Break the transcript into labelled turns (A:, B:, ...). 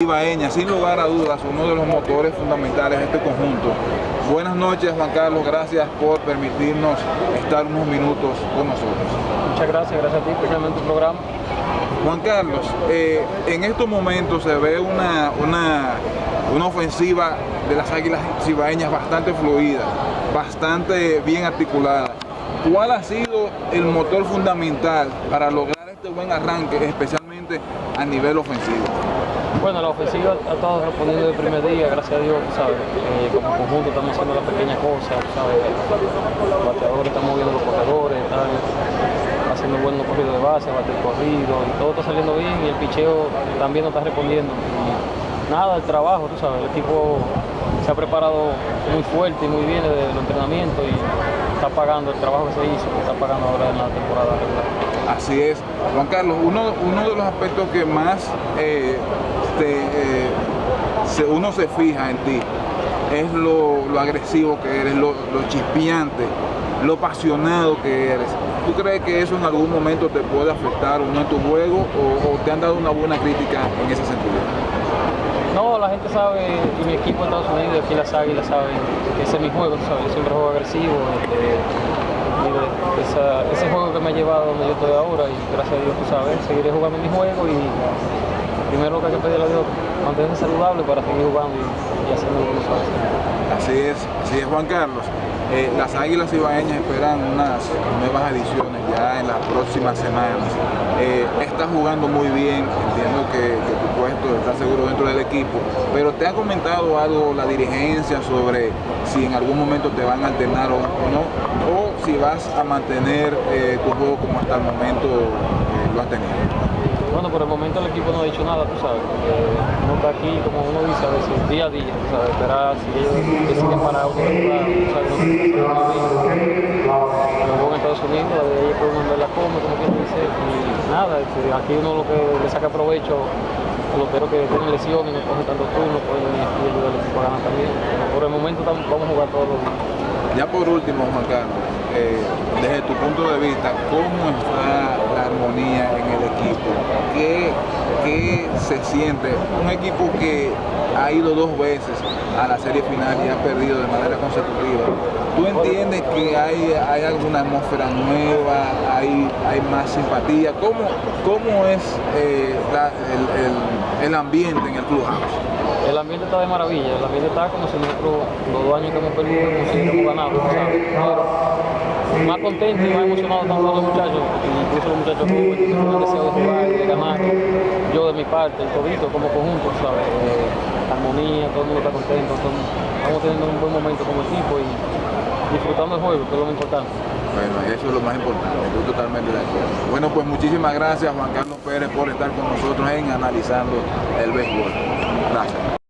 A: Ibaeña, sin lugar a dudas, uno de los motores fundamentales de este conjunto. Buenas noches, Juan Carlos, gracias por permitirnos estar unos minutos con nosotros.
B: Muchas gracias, gracias a ti llamarme tu programa.
A: Juan Carlos, eh, en estos momentos se ve una, una, una ofensiva de las Águilas Cibaeñas bastante fluida, bastante bien articulada. ¿Cuál ha sido el motor fundamental para lograr este buen arranque, especialmente a nivel ofensivo?
B: Bueno, la ofensiva ha estado respondiendo el primer día, gracias a Dios, ¿sabes? Eh, como conjunto estamos haciendo las pequeñas cosas, ¿sabes? Los bateadores están moviendo los corredores, están haciendo buenos corridos de base, bater corrido, y todo está saliendo bien y el picheo también nos está respondiendo. Nada, el trabajo, tú sabes, el equipo se ha preparado muy fuerte y muy bien desde el entrenamiento y está pagando el trabajo que se hizo, que está pagando ahora en la temporada regular.
A: Así es. Juan Carlos, uno, de los aspectos que más eh, te, eh, uno se fija en ti es lo, lo agresivo que eres, lo, lo, chispeante, lo apasionado que eres. ¿Tú crees que eso en algún momento te puede afectar uno en tu juego o, o te han dado una buena crítica en ese sentido?
B: No, la gente sabe, y mi equipo en Estados Unidos, aquí las águilas saben ese es mi juego, ¿sabes? Yo siempre juego agresivo. Eh, esa, ese juego que me ha llevado donde yo estoy ahora y gracias a Dios, tú sabes, seguiré jugando mi juego y primero lo que hay que pedirle a Dios, mantenerse saludable para seguir jugando y, y haciendo lo que
A: Así es, así es Juan Carlos. Eh, las Águilas Ibaeñas esperan unas nuevas ediciones ya en las próximas semanas. Eh, estás jugando muy bien, entiendo que, tu puesto está seguro dentro del equipo, pero ¿te ha comentado algo la dirigencia sobre si en algún momento te van a alternar o, o no? ¿O si vas a mantener eh, tu juego como hasta el momento eh, lo has tenido?
B: Bueno, por el momento el equipo no ha dicho nada, tú sabes. Eh, uno está aquí, como uno dice a veces, día a día, tú sabes, esperar si ellos deciden parar de jugar, tú sabes, no Luego en Estados Unidos, de ahí puede uno ver la coma, como quien dice, y nada, aquí uno lo que le saca provecho peloteros que tienen lesiones, no cogen tanto turno, pueden venir aquí y ayudar al equipo a ganar también. Por el momento vamos a jugar todos los días.
A: Ya por último, Juan eh, desde tu punto de vista, ¿cómo está armonía en el equipo? ¿Qué, ¿Qué, se siente? Un equipo que ha ido dos veces a la serie final y ha perdido de manera consecutiva. ¿Tú entiendes que hay, hay alguna atmósfera nueva, hay, hay más simpatía? ¿Cómo, cómo es eh, el, el, el ambiente en el clubhouse?
B: El ambiente está de maravilla, el ambiente está como si nosotros los dos años que hemos perdido si hubiéramos ganado, más contento y más emocionado están los muchachos, incluso los muchachos jóvenes que tienen deseo de jugar de ganar. Yo de mi parte, el todito como conjunto, ¿sabes? Eh, armonía, todo el mundo está contento, estamos teniendo un buen momento como equipo y disfrutando el juego, que es lo más importante.
A: Bueno, eso es lo más importante, estoy totalmente de acuerdo. Bueno, pues muchísimas gracias Juan Carlos Pérez por estar con nosotros en Analizando el Béisbol. Gracias.